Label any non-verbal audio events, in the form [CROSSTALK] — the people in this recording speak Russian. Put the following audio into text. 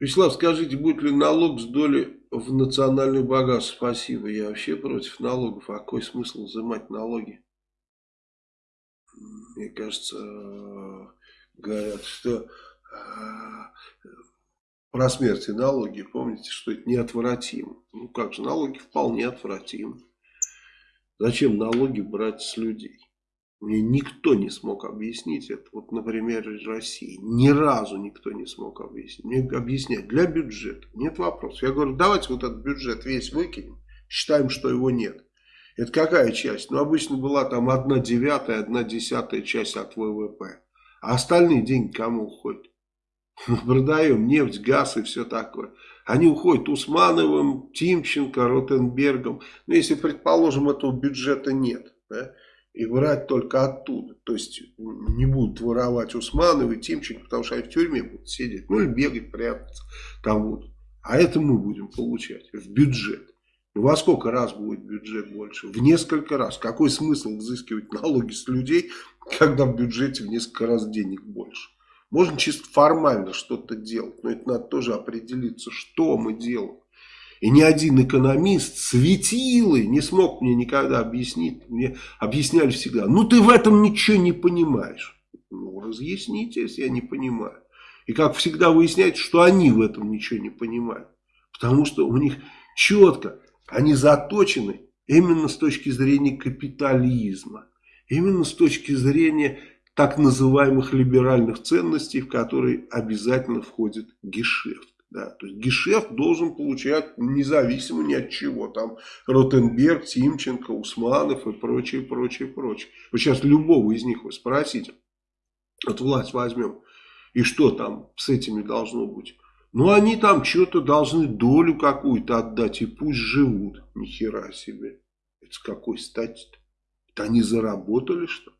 Вячеслав, скажите, будет ли налог с доли в национальный богатство? Спасибо. Я вообще против налогов. А какой смысл взимать налоги? Мне кажется, говорят, что э, про смерть и налоги, помните, что это неотвратимо. Ну как же, налоги вполне отвратимы. Зачем налоги брать с людей? Мне никто не смог объяснить это. Вот, например, из России. Ни разу никто не смог объяснить. Мне объяснять для бюджета. Нет вопросов. Я говорю, давайте вот этот бюджет весь выкинем. Считаем, что его нет. Это какая часть? Ну, обычно была там одна девятая, одна десятая часть от ВВП. А остальные деньги кому уходят? [LAUGHS] Продаем нефть, газ и все такое. Они уходят Усмановым, Тимченко, Ротенбергом. Ну, если, предположим, этого бюджета нет, да, и брать только оттуда. То есть не будут воровать Усмановы, Тимченко, потому что они в тюрьме будут сидеть. Ну, или бегать, прятаться там будут. А это мы будем получать в бюджет. Ну, во сколько раз будет бюджет больше? В несколько раз. Какой смысл взыскивать налоги с людей, когда в бюджете в несколько раз денег больше? Можно чисто формально что-то делать, но это надо тоже определиться, что мы делаем. И ни один экономист светилы не смог мне никогда объяснить. Мне объясняли всегда, ну ты в этом ничего не понимаешь. Ну разъясните, если я не понимаю. И как всегда выясняется, что они в этом ничего не понимают. Потому что у них четко, они заточены именно с точки зрения капитализма. Именно с точки зрения так называемых либеральных ценностей, в которые обязательно входит гешефт. Да, то есть гешефт должен получать независимо ни от чего. Там Ротенберг, Тимченко, Усманов и прочее, прочее, прочее. Вот сейчас любого из них вы спросите, вот власть возьмем, и что там с этими должно быть? Ну, они там что-то должны долю какую-то отдать, и пусть живут. Ни хера себе. Это с какой стати-то? Это они заработали, что ли?